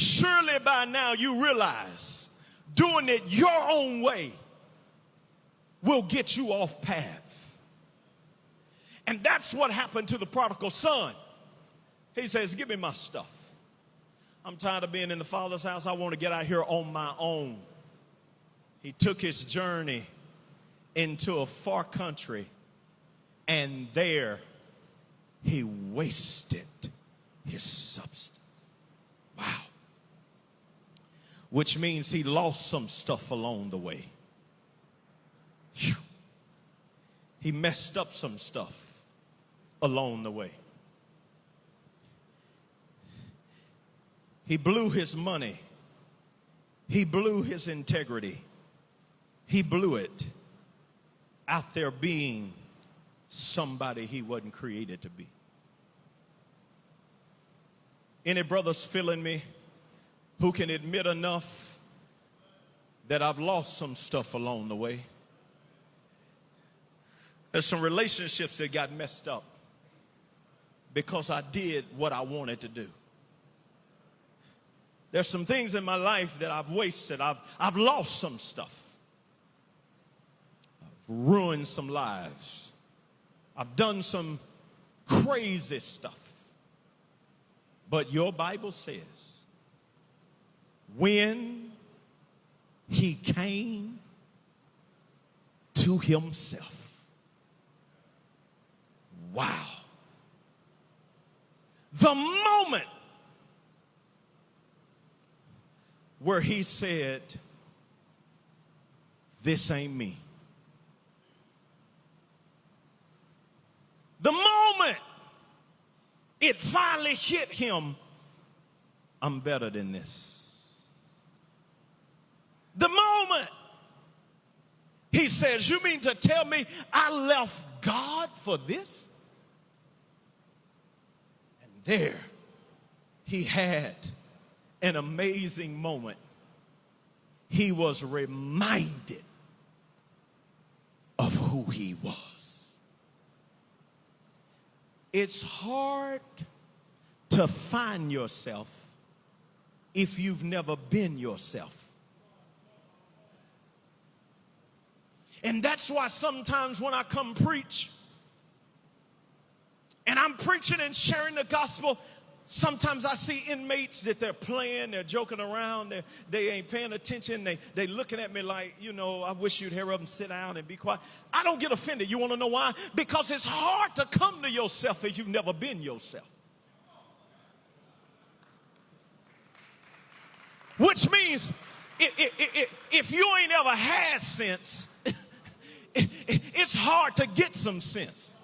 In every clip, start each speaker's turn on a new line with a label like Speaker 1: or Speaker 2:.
Speaker 1: Surely by now you realize doing it your own way will get you off path. And that's what happened to the prodigal son. He says, Give me my stuff. I'm tired of being in the Father's house. I want to get out here on my own. He took his journey into a far country, and there he wasted his substance. Wow. Which means he lost some stuff along the way. Whew. He messed up some stuff along the way. He blew his money. He blew his integrity. He blew it out there being somebody he wasn't created to be. Any brothers feeling me who can admit enough that I've lost some stuff along the way? There's some relationships that got messed up because I did what I wanted to do. There's some things in my life that I've wasted. I've, I've lost some stuff. I've ruined some lives. I've done some crazy stuff. But your Bible says, when he came to himself, wow. The moment where he said, This ain't me. The moment it finally hit him, I'm better than this. Moment he says, You mean to tell me I left God for this? And there he had an amazing moment. He was reminded of who he was. It's hard to find yourself if you've never been yourself. And that's why sometimes when I come preach and I'm preaching and sharing the gospel, Sometimes I see inmates that they're playing, they're joking around, they're, they ain't paying attention, they, they looking at me like, you know, I wish you'd hear them sit down and be quiet. I don't get offended. You want to know why? Because it's hard to come to yourself if you've never been yourself. Which means if you ain't ever had sense, it's hard to get some sense.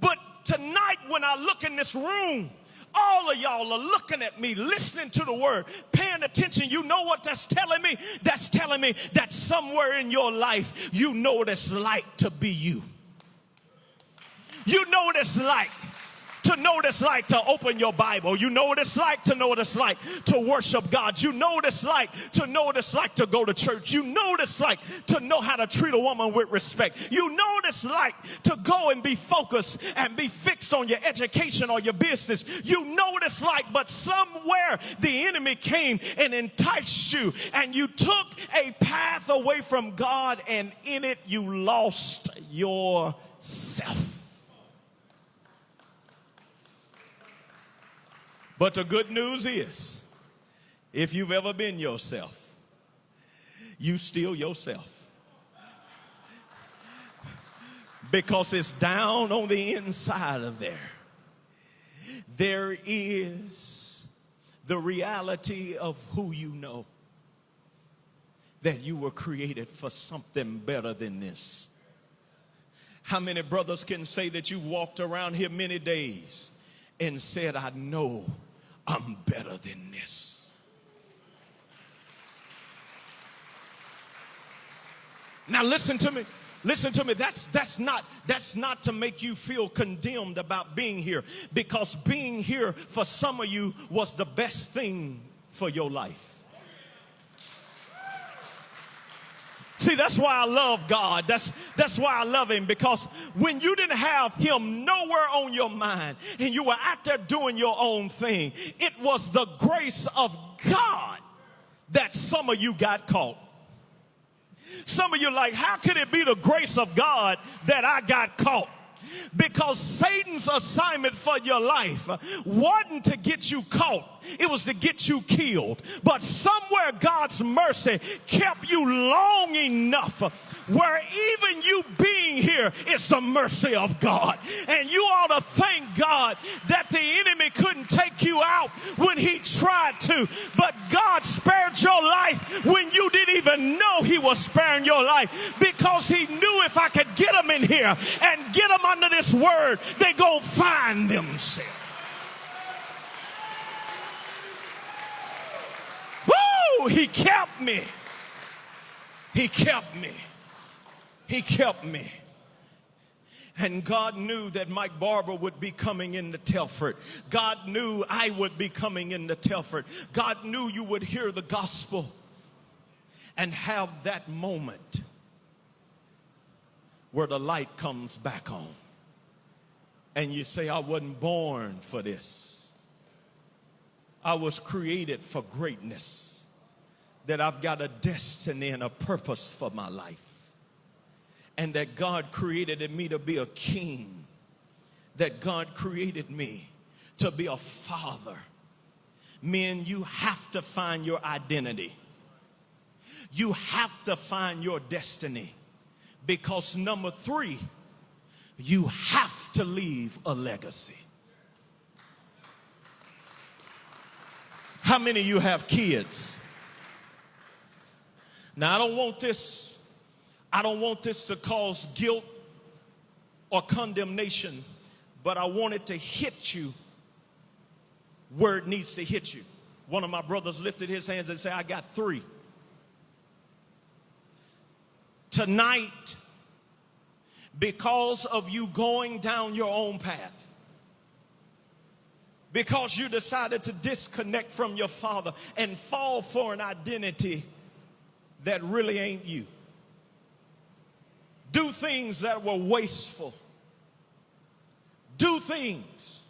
Speaker 1: But tonight, when I look in this room, all of y'all are looking at me, listening to the word, paying attention. You know what that's telling me? That's telling me that somewhere in your life, you know what it's like to be you. You know what it's like to know what it's like to open your Bible. You know what it's like to know what it's like to worship God. You know what it's like to know what it's like to go to church. You know what it's like to know how to treat a woman with respect. You know what it's like to go and be focused and be fixed on your education or your business. You know what it's like, but somewhere the enemy came and enticed you and you took a path away from God and in it you lost yourself. But the good news is, if you've ever been yourself, you still yourself. Because it's down on the inside of there. There is the reality of who you know. That you were created for something better than this. How many brothers can say that you walked around here many days and said, I know I'm better than this. Now listen to me. Listen to me. That's that's not that's not to make you feel condemned about being here because being here for some of you was the best thing for your life. See, that's why I love God. That's, that's why I love Him because when you didn't have Him nowhere on your mind and you were out there doing your own thing, it was the grace of God that some of you got caught. Some of you like, how could it be the grace of God that I got caught? Because Satan's assignment for your life wasn't to get you caught, it was to get you killed. But somewhere God's mercy kept you long enough where even you being here is the mercy of God. And you ought to thank God that the enemy couldn't take you out when he tried to, but God spared your life when you didn't even know he was sparing your life because he knew if I could get them in here and get them under this word, they to find themselves. Woo! He kept me. He kept me. He kept me. And God knew that Mike Barber would be coming into Telford. God knew I would be coming into Telford. God knew you would hear the gospel and have that moment where the light comes back on. And you say, I wasn't born for this. I was created for greatness. That I've got a destiny and a purpose for my life and that God created in me to be a king, that God created me to be a father. Men, you have to find your identity. You have to find your destiny. Because number three, you have to leave a legacy. How many of you have kids? Now, I don't want this I don't want this to cause guilt or condemnation, but I want it to hit you where it needs to hit you. One of my brothers lifted his hands and said, I got three. Tonight, because of you going down your own path, because you decided to disconnect from your father and fall for an identity that really ain't you do things that were wasteful, do things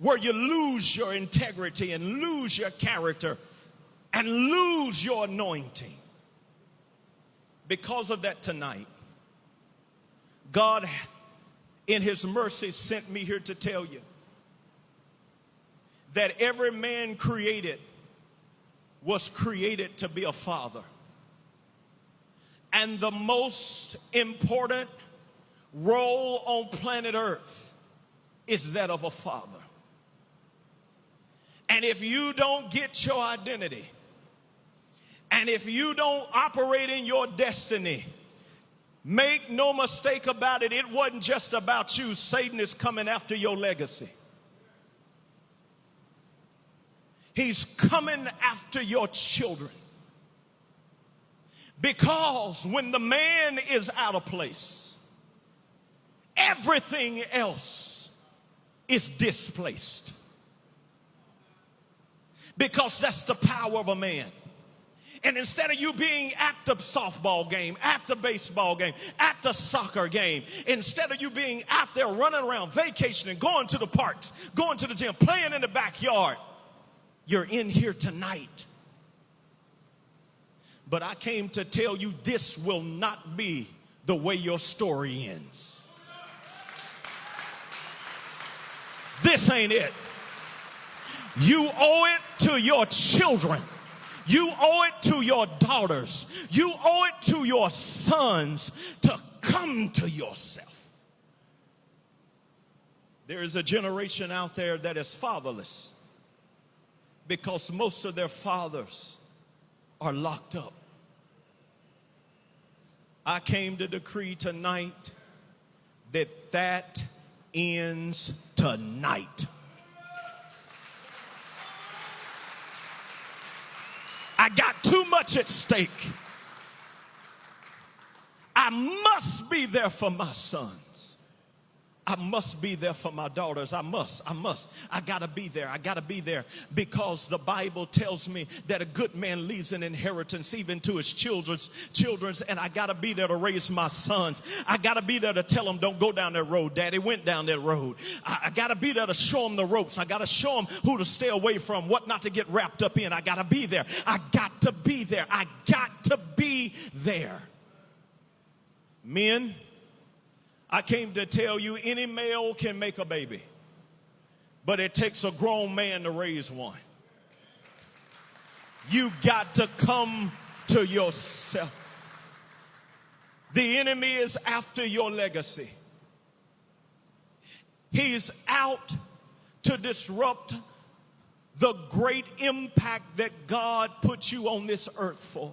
Speaker 1: where you lose your integrity and lose your character and lose your anointing. Because of that tonight, God in his mercy sent me here to tell you that every man created was created to be a father. And the most important role on planet Earth is that of a father. And if you don't get your identity, and if you don't operate in your destiny, make no mistake about it, it wasn't just about you. Satan is coming after your legacy. He's coming after your children. Because when the man is out of place, everything else is displaced. Because that's the power of a man. And instead of you being at the softball game, at the baseball game, at the soccer game, instead of you being out there running around, vacationing, going to the parks, going to the gym, playing in the backyard, you're in here tonight but I came to tell you this will not be the way your story ends. This ain't it. You owe it to your children. You owe it to your daughters. You owe it to your sons to come to yourself. There is a generation out there that is fatherless because most of their fathers are locked up. I came to decree tonight that that ends tonight. I got too much at stake. I must be there for my sons. I must be there for my daughters. I must. I must. I got to be there. I got to be there because the Bible tells me that a good man leaves an inheritance even to his children's children's and I got to be there to raise my sons. I got to be there to tell them don't go down that road. Daddy went down that road. I, I got to be there to show them the ropes. I got to show them who to stay away from, what not to get wrapped up in. I got to be there. I got to be there. I got to be there. Men, I came to tell you any male can make a baby, but it takes a grown man to raise one. You got to come to yourself. The enemy is after your legacy. He's out to disrupt the great impact that God put you on this earth for.